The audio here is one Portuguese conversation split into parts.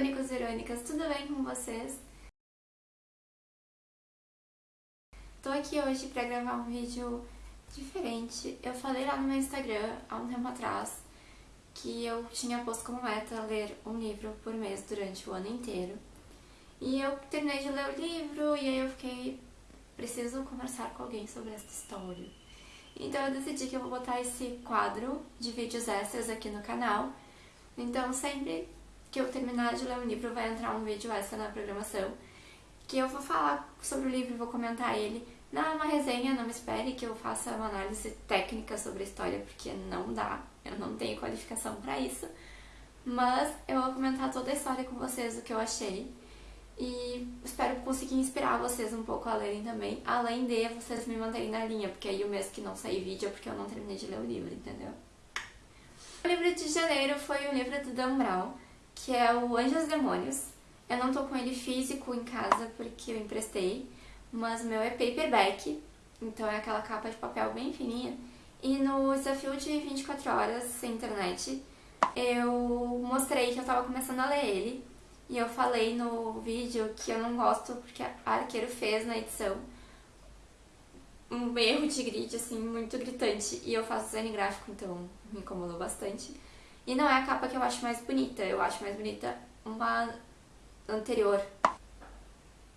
irônicos e irônicas, tudo bem com vocês? Tô aqui hoje pra gravar um vídeo diferente. Eu falei lá no meu Instagram, há um tempo atrás, que eu tinha posto como meta ler um livro por mês durante o ano inteiro. E eu terminei de ler o livro e aí eu fiquei, preciso conversar com alguém sobre essa história. Então eu decidi que eu vou botar esse quadro de vídeos extras aqui no canal. Então sempre que eu terminar de ler um livro vai entrar um vídeo extra na programação, que eu vou falar sobre o livro, vou comentar ele. Não é uma resenha, não me espere que eu faça uma análise técnica sobre a história, porque não dá, eu não tenho qualificação para isso. Mas eu vou comentar toda a história com vocês, o que eu achei. E espero conseguir inspirar vocês um pouco a lerem também, além de vocês me manterem na linha, porque aí o mês que não sair vídeo é porque eu não terminei de ler o livro, entendeu? O livro de janeiro foi o livro do Dan Brown, que é o Anjos Demônios. Eu não tô com ele físico em casa porque eu emprestei, mas meu é paperback, então é aquela capa de papel bem fininha. E no desafio de 24 horas sem internet, eu mostrei que eu tava começando a ler ele. E eu falei no vídeo que eu não gosto porque a Arqueiro fez na edição um erro de grid, assim, muito gritante. E eu faço design gráfico, então me incomodou bastante. E não é a capa que eu acho mais bonita, eu acho mais bonita uma anterior.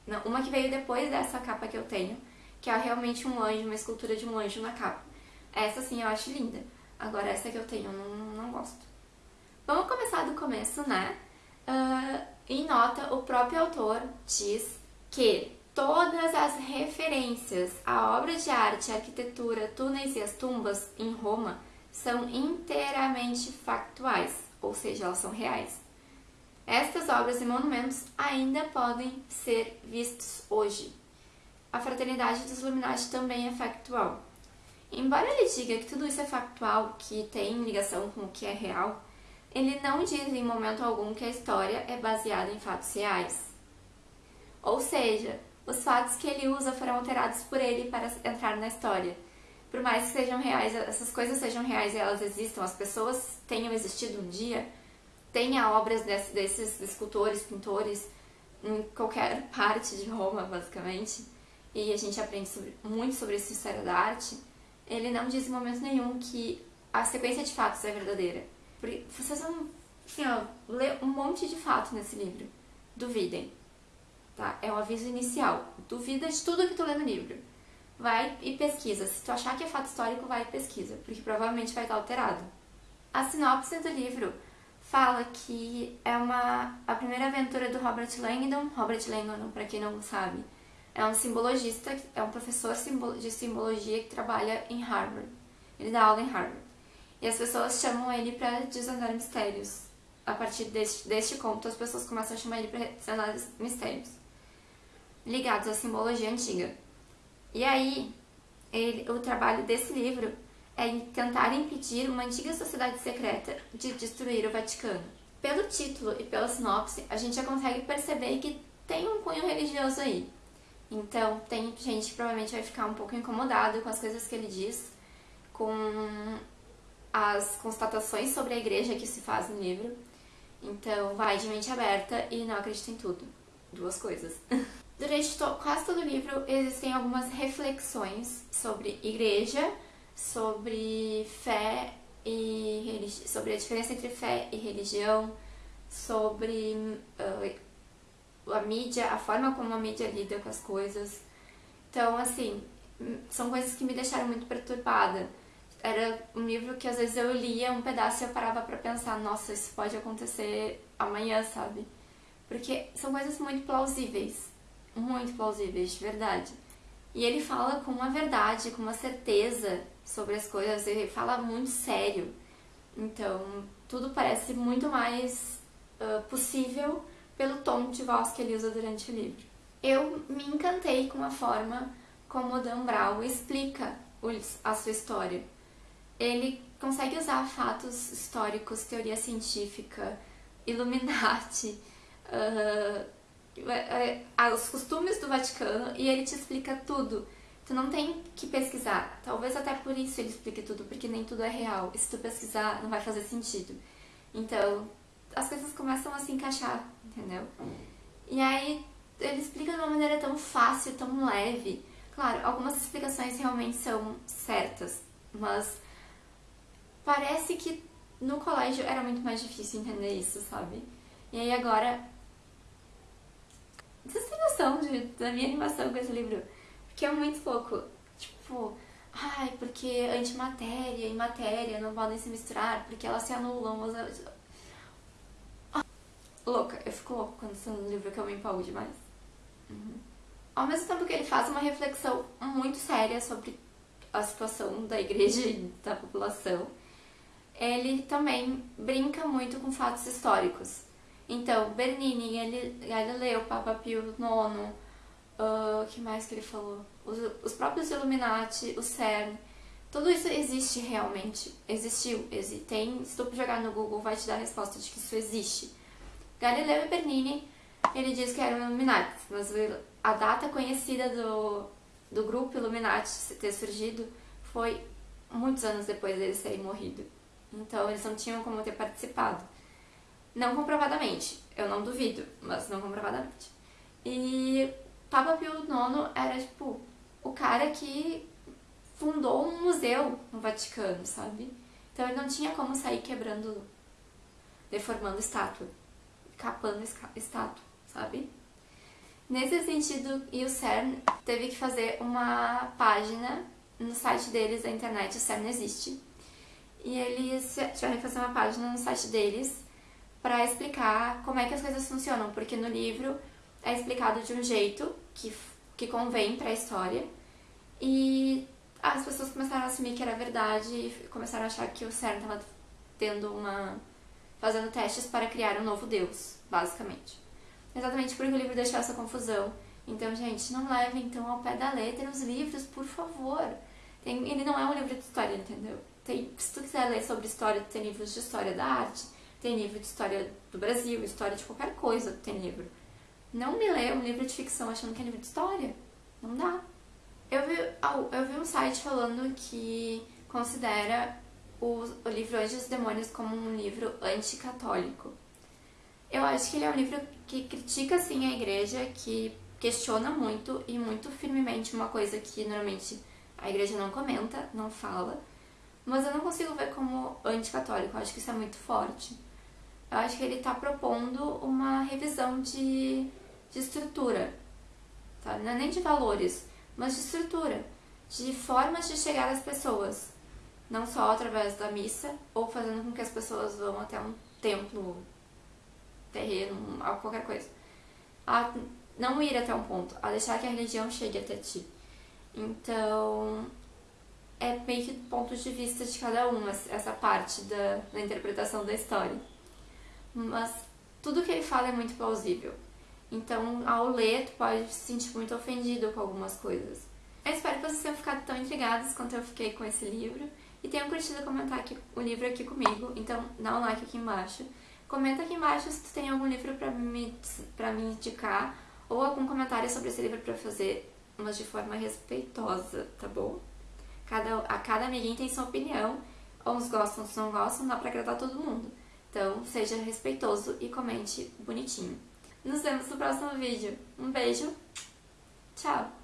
Não, uma que veio depois dessa capa que eu tenho, que é realmente um anjo, uma escultura de um anjo na capa. Essa sim eu acho linda. Agora essa que eu tenho eu não, não gosto. Vamos começar do começo, né? Uh, em nota, o próprio autor diz que todas as referências à obra de arte, arquitetura, túneis e as tumbas em Roma são inteiramente factuais, ou seja, elas são reais. Estas obras e monumentos ainda podem ser vistos hoje. A fraternidade dos Illuminati também é factual. Embora ele diga que tudo isso é factual, que tem ligação com o que é real, ele não diz em momento algum que a história é baseada em fatos reais. Ou seja, os fatos que ele usa foram alterados por ele para entrar na história, por mais que sejam reais, essas coisas sejam reais e elas existam, as pessoas tenham existido um dia, tenha obras desse, desses escultores, pintores, em qualquer parte de Roma, basicamente, e a gente aprende sobre, muito sobre essa história da arte, ele não diz em momento nenhum que a sequência de fatos é verdadeira. Porque vocês vão, assim, ó, ler um monte de fato nesse livro. Duvidem. Tá? É o um aviso inicial. Duvida de tudo que tu lê no livro vai e pesquisa. Se tu achar que é fato histórico, vai e pesquisa, porque provavelmente vai estar alterado. A sinopse do livro fala que é uma a primeira aventura do Robert Langdon. Robert Langdon, para quem não sabe, é um simbologista, é um professor de simbologia que trabalha em Harvard. Ele dá aula em Harvard. E as pessoas chamam ele para desvendar mistérios. A partir deste, deste conto, as pessoas começam a chamar ele para desvendar mistérios ligados à simbologia antiga. E aí, ele, o trabalho desse livro é tentar impedir uma antiga sociedade secreta de destruir o Vaticano. Pelo título e pela sinopse, a gente já consegue perceber que tem um cunho religioso aí. Então, tem gente que provavelmente vai ficar um pouco incomodado com as coisas que ele diz, com as constatações sobre a igreja que se faz no livro. Então, vai de mente aberta e não acredita em tudo. Duas coisas. Durante to quase todo o livro existem algumas reflexões sobre igreja, sobre fé e sobre a diferença entre fé e religião, sobre uh, a mídia, a forma como a mídia lida com as coisas. Então, assim, são coisas que me deixaram muito perturbada. Era um livro que às vezes eu lia um pedaço e eu parava para pensar, nossa, isso pode acontecer amanhã, sabe? Porque são coisas muito plausíveis muito plausíveis, de verdade. E ele fala com uma verdade, com uma certeza sobre as coisas, ele fala muito sério. Então, tudo parece muito mais uh, possível pelo tom de voz que ele usa durante o livro. Eu me encantei com a forma como Dan Brown explica a sua história. Ele consegue usar fatos históricos, teoria científica, Illuminati, uh, os costumes do Vaticano e ele te explica tudo. Tu não tem que pesquisar. Talvez até por isso ele explique tudo, porque nem tudo é real. E se tu pesquisar, não vai fazer sentido. Então, as coisas começam a se encaixar entendeu? E aí ele explica de uma maneira tão fácil, tão leve. Claro, algumas explicações realmente são certas, mas parece que no colégio era muito mais difícil entender isso, sabe? E aí agora. De, da minha animação com esse livro? Porque é muito louco. Tipo, ai, porque antimatéria e matéria não podem se misturar, porque elas se anulam. Mas... Ah, louca, eu fico louca quando estou no livro que eu me empolgo demais. Uhum. Ao mesmo tempo que ele faz uma reflexão muito séria sobre a situação da igreja e da população, ele também brinca muito com fatos históricos. Então, Bernini, Galileu, Papa Pio IX, o uh, que mais que ele falou? Os, os, próprios Illuminati, o CERN, tudo isso existe realmente, existiu, existe, tem, se tu jogar no Google vai te dar a resposta de que isso existe. Galileu e Bernini, ele diz que eram Illuminati, mas a data conhecida do, do grupo Illuminati ter surgido foi muitos anos depois deles terem morrido. Então eles não tinham como ter participado. Não comprovadamente, eu não duvido, mas não comprovadamente. E Papa Pio IX era tipo o cara que fundou um museu no Vaticano, sabe? Então ele não tinha como sair quebrando, deformando estátua, capando estátua, sabe? Nesse sentido, e o CERN teve que fazer uma página no site deles da internet, o CERN existe. E eles tiveram que fazer uma página no site deles para explicar como é que as coisas funcionam, porque no livro é explicado de um jeito que, que convém para a história. E as pessoas começaram a assumir que era verdade e começaram a achar que o CERN estava tendo uma fazendo testes para criar um novo deus, basicamente. Exatamente porque o livro deixou essa confusão. Então, gente, não leve então ao pé da letra os livros, por favor. Tem, ele não é um livro de história, entendeu? Tem, se tu quiser ler sobre história, tem livros de história da arte, tem livro de história do Brasil, história de qualquer coisa, tem livro. Não me lê um livro de ficção achando que é livro de história. Não dá. Eu vi, eu vi um site falando que considera o, o livro Anjos e Demônios como um livro anticatólico. Eu acho que ele é um livro que critica, sim, a igreja, que questiona muito e muito firmemente uma coisa que normalmente a igreja não comenta, não fala, mas eu não consigo ver como anticatólico, eu acho que isso é muito forte. Eu acho que ele está propondo uma revisão de, de estrutura, tá? não é nem de valores, mas de estrutura, de formas de chegar às pessoas, não só através da missa ou fazendo com que as pessoas vão até um templo, terreno, qualquer coisa. A não ir até um ponto, a deixar que a religião chegue até ti. Então, é meio que pontos de vista de cada um, essa parte da, da interpretação da história. Mas tudo que ele fala é muito plausível. Então, ao ler, tu pode se sentir muito ofendido com algumas coisas. Eu espero que vocês tenham ficado tão intrigados quanto eu fiquei com esse livro e tenham curtido comentar aqui, o livro aqui comigo. Então, dá um like aqui embaixo. Comenta aqui embaixo se tu tem algum livro pra me, pra me indicar ou algum comentário sobre esse livro pra fazer, mas de forma respeitosa, tá bom? Cada, a cada amiguinho tem sua opinião, uns gostam, uns não gostam, dá pra agradar todo mundo. Então, seja respeitoso e comente bonitinho. Nos vemos no próximo vídeo. Um beijo, tchau!